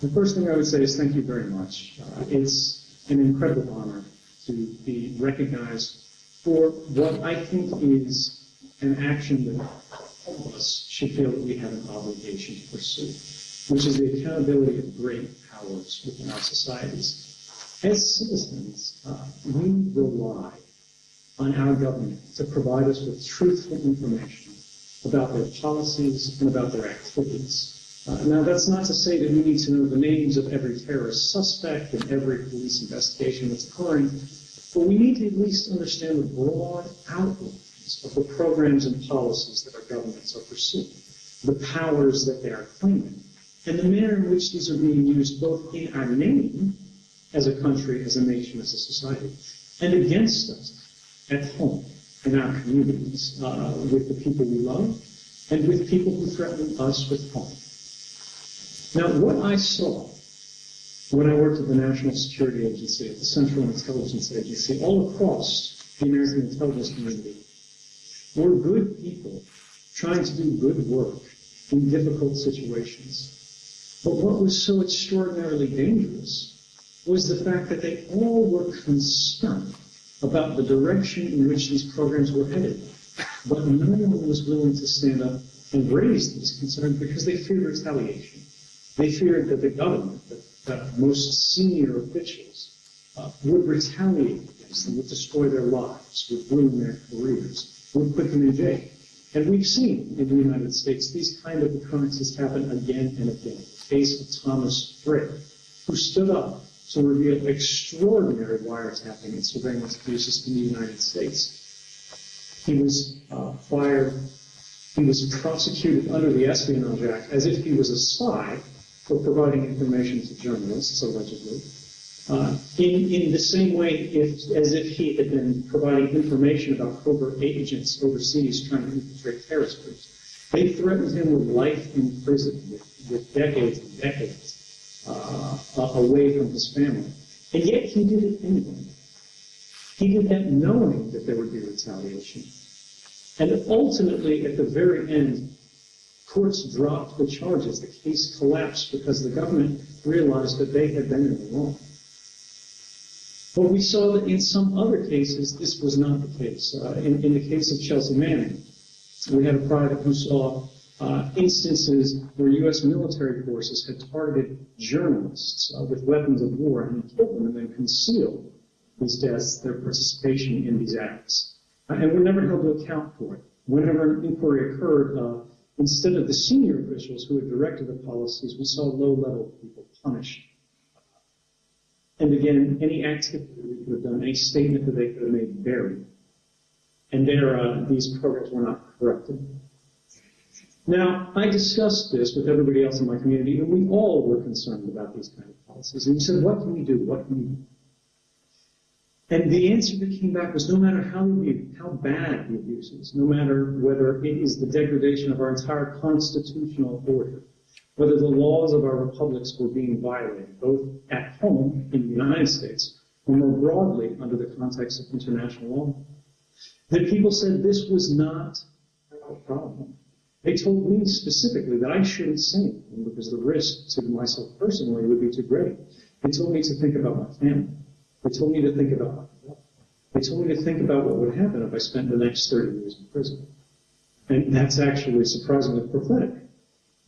The first thing I would say is thank you very much. Uh, it's an incredible honor to be recognized for what I think is an action that all of us should feel that we have an obligation to pursue, which is the accountability of great powers within our societies. As citizens, uh, we rely on our government to provide us with truthful information about their policies and about their activities. Uh, now, that's not to say that we need to know the names of every terrorist suspect and every police investigation that's occurring, but we need to at least understand the broad outlines of the programs and policies that our governments are pursuing, the powers that they are claiming, and the manner in which these are being used both in our name as a country, as a nation, as a society, and against us at home, in our communities, uh, with the people we love, and with people who threaten us with harm. Now, what I saw when I worked at the National Security Agency, at the Central Intelligence Agency, all across the American intelligence community, were good people trying to do good work in difficult situations. But what was so extraordinarily dangerous was the fact that they all were concerned about the direction in which these programs were headed. But no one was willing to stand up and raise these concerns because they feared retaliation. They feared that the government, that most senior officials, uh, would retaliate against them, would destroy their lives, would ruin their careers, would put them in jail. And we've seen in the United States these kind of occurrences happen again and again. The case of Thomas Drake, who stood up to reveal extraordinary wiretapping and surveillance abuses in the United States. He was uh, fired. He was prosecuted under the Espionage Act as if he was a spy for providing information to journalists, allegedly. Uh, in, in the same way if, as if he had been providing information about covert agents overseas trying to infiltrate terrorist groups. They threatened him with life in prison, with, with decades and decades uh, away from his family. And yet he did it anyway. He did that knowing that there would be retaliation. And ultimately, at the very end, Courts dropped the charges. The case collapsed because the government realized that they had been in the wrong. But we saw that in some other cases, this was not the case. Uh, in, the case of Chelsea Manning, we had a private who saw uh, instances where U.S. military forces had targeted journalists uh, with weapons of war and killed them and then concealed these deaths, their participation in these acts. And were never held to account for it. Whenever an inquiry occurred, Instead of the senior officials who had directed the policies, we saw low-level people punished. And again, any activity we could have done, any statement that they could have made buried. And there, uh, these programs were not corrected. Now, I discussed this with everybody else in my community, and we all were concerned about these kind of policies. And we said, what can we do? What can we do? And the answer that came back was no matter how, how bad the abuse is, no matter whether it is the degradation of our entire constitutional order, whether the laws of our republics were being violated, both at home in the United States or more broadly under the context of international law, that people said this was not a problem. They told me specifically that I shouldn't anything because the risk to myself personally would be too great. They told me to think about my family. They told me to think about They told me to think about what would happen if I spent the next 30 years in prison. And that's actually surprisingly prophetic.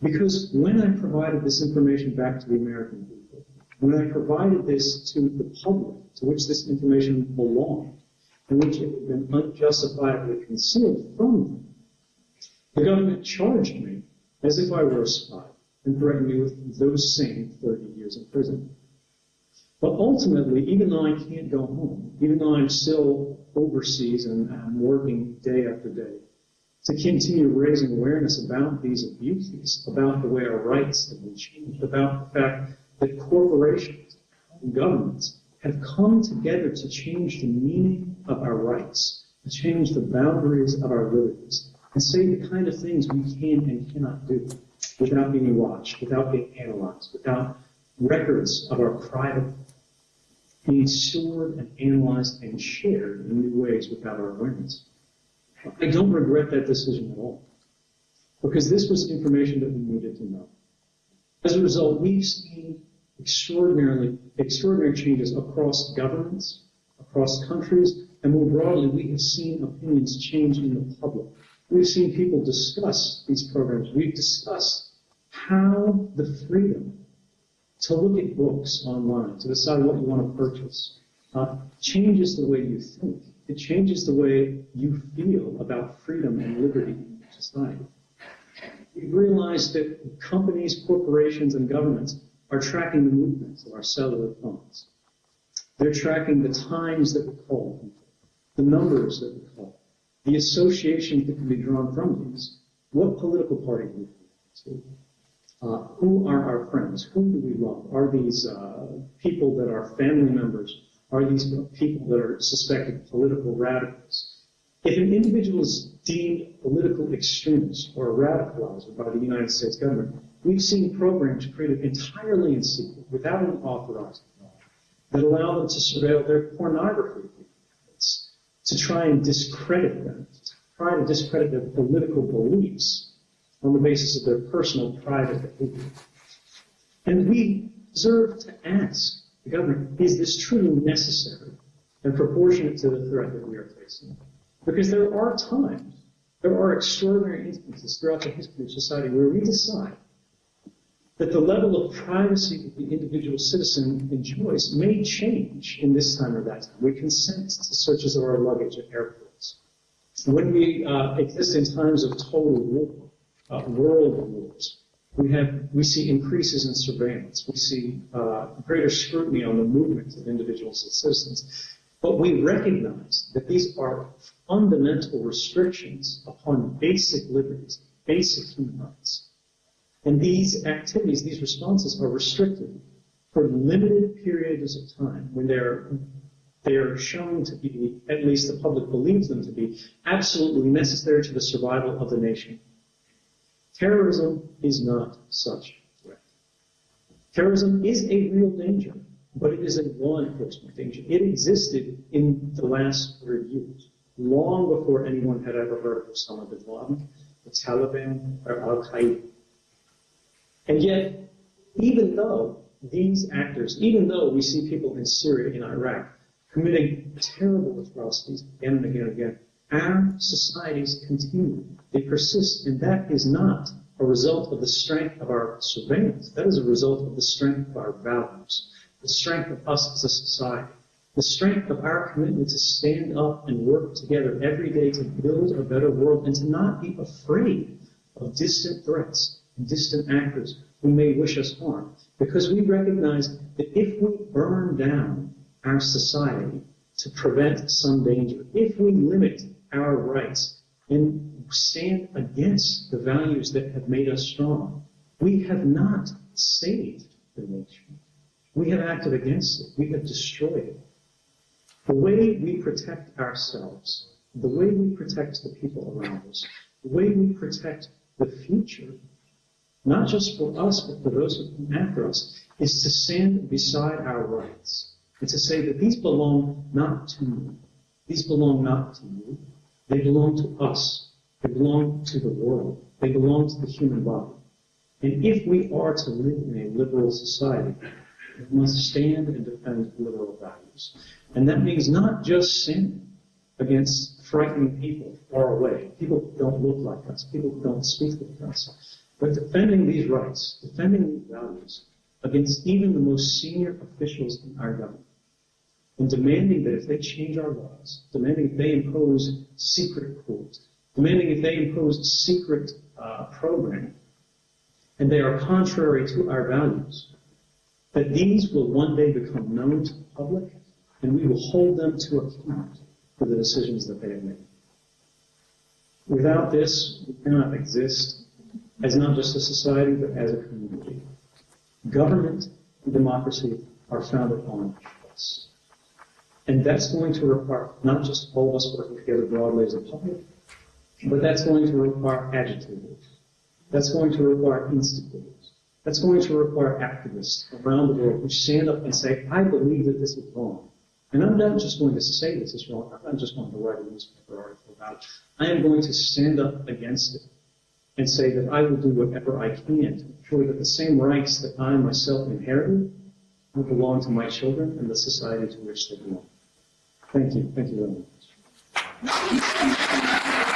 Because when I provided this information back to the American people, when I provided this to the public, to which this information belonged, and which it had been unjustifiably concealed from them, the government charged me as if I were a spy and threatened me with those same 30 years in prison. But ultimately, even though I can't go home, even though I'm still overseas and I'm working day after day, to continue raising awareness about these abuses, about the way our rights have been changed, about the fact that corporations and governments have come together to change the meaning of our rights, to change the boundaries of our liberties, and say the kind of things we can and cannot do without being watched, without being analyzed, without records of our private being stored and analyzed and shared in new ways without our awareness. I don't regret that decision at all, because this was information that we needed to know. As a result, we've seen extraordinarily, extraordinary changes across governments, across countries, and more broadly, we have seen opinions change in the public. We've seen people discuss these programs. We've discussed how the freedom to look at books online, to decide what you want to purchase, uh, changes the way you think. It changes the way you feel about freedom and liberty in society. We realize that companies, corporations, and governments are tracking the movements of our cellular phones. They're tracking the times that we call people, the numbers that we call, the associations that can be drawn from these. What political party do we belong to? Uh, who are our friends? Who do we love? Are these uh, people that are family members? Are these people that are suspected political radicals? If an individual is deemed political extremist or a radicalizer by the United States government, we've seen programs created entirely in secret, without an authorized law, that allow them to surveil their pornography to try and discredit them, to try to discredit their political beliefs on the basis of their personal private behavior. And we deserve to ask the government, is this truly necessary and proportionate to the threat that we are facing? Because there are times, there are extraordinary instances throughout the history of society where we decide that the level of privacy that the individual citizen enjoys may change in this time or that time. We consent to searches of our luggage at airports. When we uh, exist in times of total war, uh, world wars, we have we see increases in surveillance. We see uh, greater scrutiny on the movements of individuals and citizens. But we recognize that these are fundamental restrictions upon basic liberties, basic human rights. And these activities, these responses are restricted for limited periods of time when they're they are shown to be, at least the public believes them to be, absolutely necessary to the survival of the nation. Terrorism is not such a threat. Terrorism is a real danger, but it is a law enforcement danger. It existed in the last hundred years, long before anyone had ever heard of Osama bin Laden, the Taliban, or Al Qaeda. And yet, even though these actors, even though we see people in Syria, in Iraq, committing terrible atrocities again and again and again, our societies continue. They persist, and that is not a result of the strength of our surveillance. That is a result of the strength of our values, the strength of us as a society, the strength of our commitment to stand up and work together every day to build a better world and to not be afraid of distant threats and distant actors who may wish us harm. Because we recognize that if we burn down our society to prevent some danger, if we limit our rights and stand against the values that have made us strong. We have not saved the nation. We have acted against it. We have destroyed it. The way we protect ourselves, the way we protect the people around us, the way we protect the future, not just for us, but for those who come after us, is to stand beside our rights and to say that these belong not to me. These belong not to you. They belong to us. They belong to the world. They belong to the human body. And if we are to live in a liberal society, we must stand and defend liberal values. And that means not just sin against frightening people far away, people who don't look like us, people who don't speak like us, but defending these rights, defending these values against even the most senior officials in our government and demanding that if they change our laws, demanding if they impose secret courts, demanding if they impose secret uh, program, and they are contrary to our values, that these will one day become known to the public, and we will hold them to account for the decisions that they have made. Without this, we cannot exist as not just a society, but as a community. Government and democracy are founded on trust. And that's going to require not just all of us working together broadly as a public, but that's going to require agitators. That's going to require instigators. That's going to require activists around the world who stand up and say, I believe that this is wrong. And I'm not just going to say this is wrong. I'm not just going to write a newspaper article about it. I am going to stand up against it and say that I will do whatever I can to ensure that the same rights that I myself inherited will belong to my children and the society to which they belong. Thank you. Thank you very much.